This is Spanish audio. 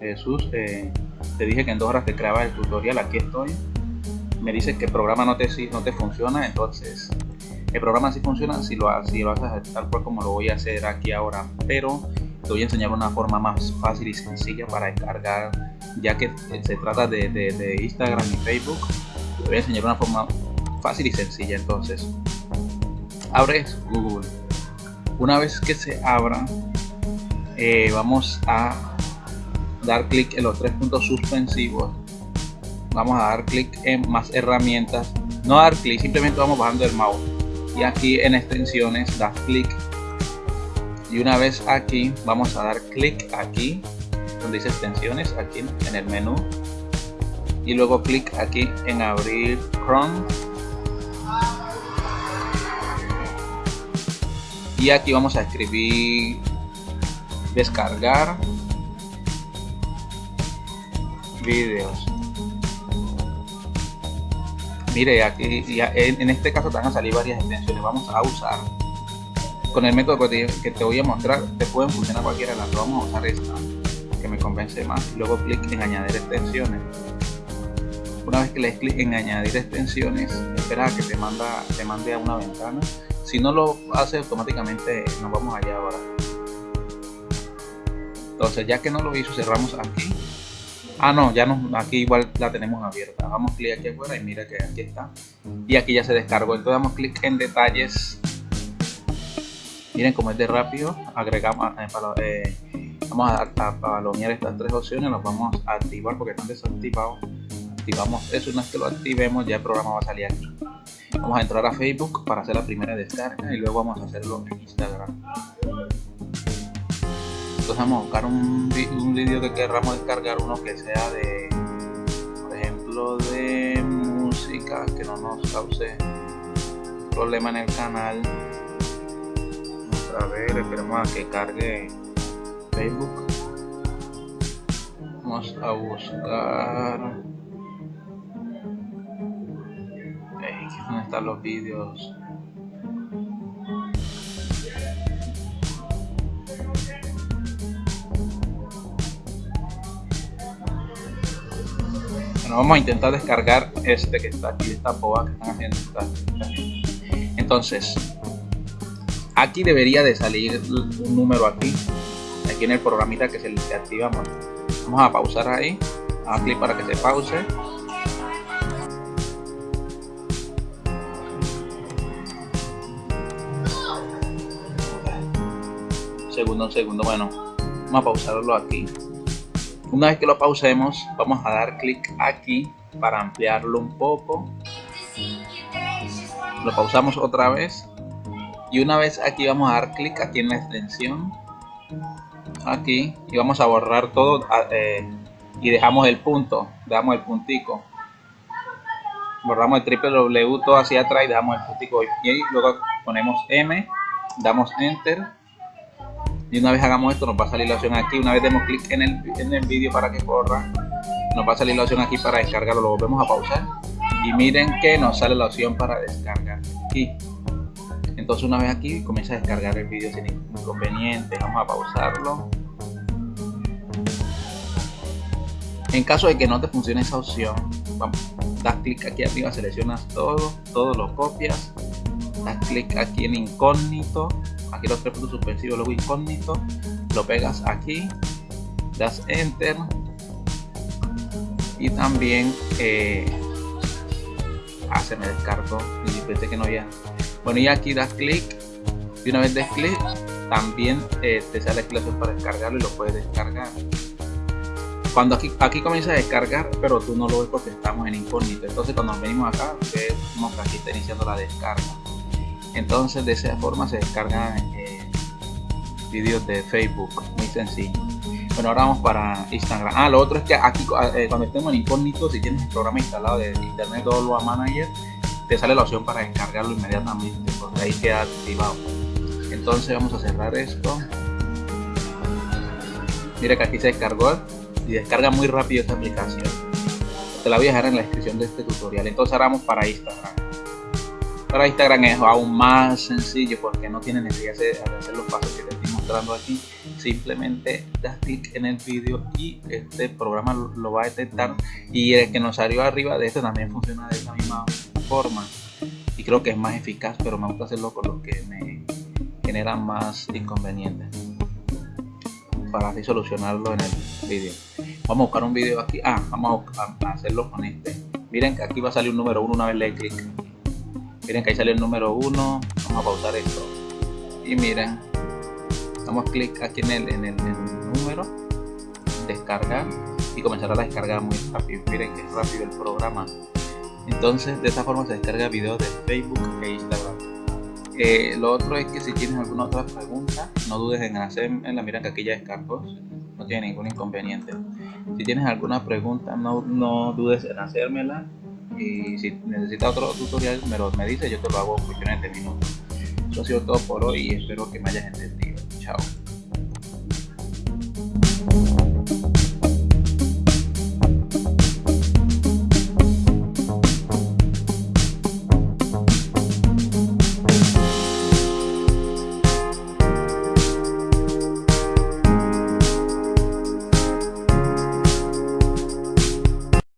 Jesús, eh, te dije que en dos horas te creaba el tutorial, aquí estoy. Me dice que el programa no te, no te funciona, entonces el programa sí funciona si lo, si lo haces tal cual como lo voy a hacer aquí ahora, pero te voy a enseñar una forma más fácil y sencilla para descargar, ya que se trata de, de Instagram y Facebook. Te voy a enseñar una forma fácil y sencilla entonces. Abres Google. Una vez que se abra, eh, vamos a dar clic en los tres puntos suspensivos. Vamos a dar clic en más herramientas. No dar clic simplemente vamos bajando el mouse. Y aquí en extensiones das clic. Y una vez aquí vamos a dar clic aquí donde dice extensiones aquí en el menú. Y luego clic aquí en abrir Chrome. Y aquí vamos a escribir descargar vídeos mire aquí en este caso te van a salir varias extensiones vamos a usar. Con el método que te, voy a mostrar te pueden funcionar cualquiera de las vamos a usar esta que me convence más. Luego clic en añadir extensiones. Una vez que le des clic en añadir extensiones espera que te manda te mande a una ventana. Si no lo hace automáticamente nos vamos allá ahora. Entonces ya que no lo hizo cerramos aquí ah no ya no aquí igual la tenemos abierta. Damos clic aquí afuera y mira que aquí está. Y aquí ya se descargó. Entonces damos clic en detalles. Miren como es de rápido. Agregamos eh, eh, vamos a, a palomear estas tres opciones. Las vamos a activar porque están desactivados. Activamos eso. Una vez que lo activemos ya el programa va a salir aquí. Vamos a entrar a facebook para hacer la primera descarga y luego vamos a hacerlo en instagram entonces vamos a buscar un, un vídeo que queramos descargar uno que sea de por ejemplo de música que no nos cause problema en el canal. Vamos a ver esperemos a que cargue facebook. Vamos a buscar. ¿dónde están los vídeos? Vamos a intentar descargar este que está aquí, esta boa que están haciendo. Entonces, aquí debería de salir un número aquí, aquí en el programita que se le activamos. Vamos a pausar ahí, a clic para que se pause. Segundo, un segundo, bueno, vamos a pausarlo aquí. Una vez que lo pausemos, vamos a dar clic aquí para ampliarlo un poco. Lo pausamos otra vez. Y una vez aquí vamos a dar clic aquí en la extensión. Aquí. Y vamos a borrar todo. Eh, y dejamos el punto. Damos el puntico. Borramos el triple W todo hacia atrás y damos el puntico. Y luego ponemos M. Damos Enter y una vez hagamos esto nos va a salir la opción aquí. Una vez demos clic en el, en el vídeo para que corra nos va a salir la opción aquí para descargarlo. Lo volvemos a pausar. Y miren que nos sale la opción para descargar aquí. Entonces una vez aquí comienza a descargar el vídeo sin inconveniente. Vamos a pausarlo. En caso de que no te funcione esa opción das clic aquí arriba seleccionas todo todo lo copias das clic aquí en incógnito aquí los tres puntos suspensivos luego incógnito. Lo pegas aquí das enter. Y también eh, ah, se me descargó pensé que no había. Bueno aquí das clic. Y una vez des clic también eh, te sale la opción para descargarlo y lo puedes descargar. Cuando aquí, aquí comienza a descargar pero tú no lo ves porque estamos en incógnito. Entonces cuando venimos acá vemos que aquí está iniciando la descarga entonces de esa forma se descargan eh, vídeos de Facebook muy sencillo. Bueno ahora vamos para Instagram. Ah lo otro es que aquí eh, cuando estemos en incógnito si tienes el programa instalado de internet Download Manager te sale la opción para descargarlo inmediatamente porque ahí queda activado. Entonces vamos a cerrar esto. Mira que aquí se descargó y descarga muy rápido esta aplicación. Te la voy a dejar en la descripción de este tutorial. Entonces ahora vamos para Instagram para Instagram es aún más sencillo porque no tiene necesidad de hacer los pasos que te estoy mostrando aquí. simplemente das clic en el vídeo y este programa lo va a detectar. Y el que nos salió arriba de este también funciona de esa misma forma. Y creo que es más eficaz pero me gusta hacerlo con lo que me generan más inconvenientes para así solucionarlo en el vídeo vamos a buscar un vídeo aquí. Ah vamos a hacerlo con este. Miren que aquí va a salir un número 1 una vez le clic miren que ahí sale el número 1 vamos a pausar esto. Y miren damos clic aquí en el, en el, número. Descargar. Y comenzará a descargar muy rápido. Miren que es rápido el programa. Entonces de esta forma se descarga videos de Facebook e Instagram. Eh, lo otro es que si tienes alguna otra pregunta no dudes en hacerla miren que aquí ya descargó. No tiene ningún inconveniente. Si tienes alguna pregunta no, no dudes en hacérmela y si necesita otro tutorial me lo me dice yo te lo hago en cuestiones de minutos. Eso ha sido todo por hoy y espero que me hayas entendido. Chao.